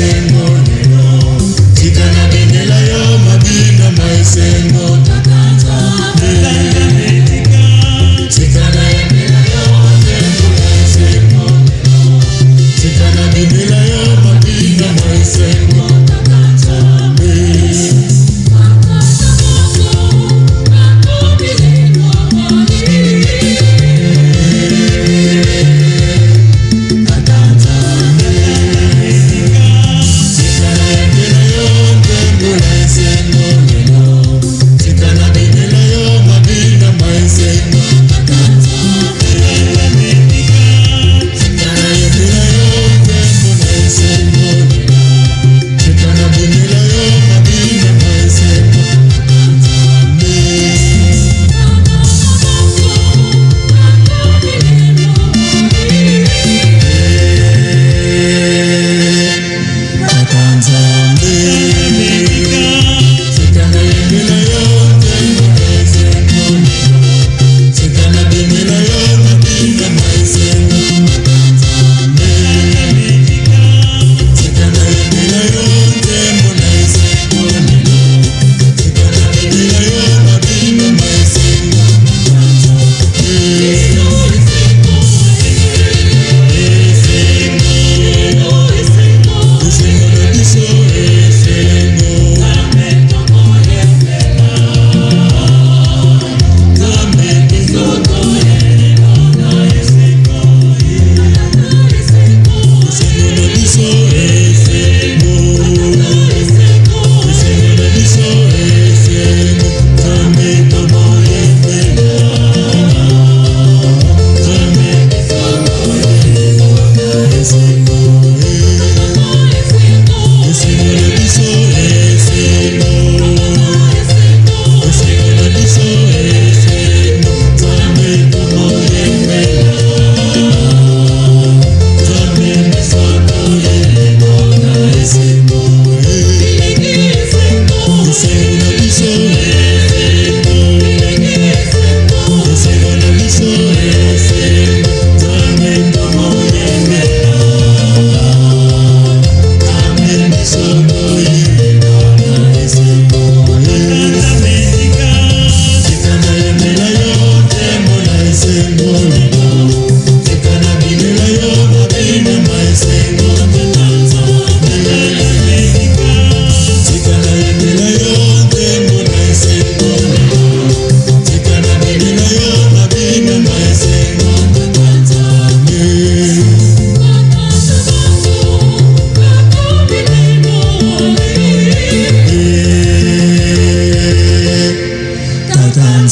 maisengo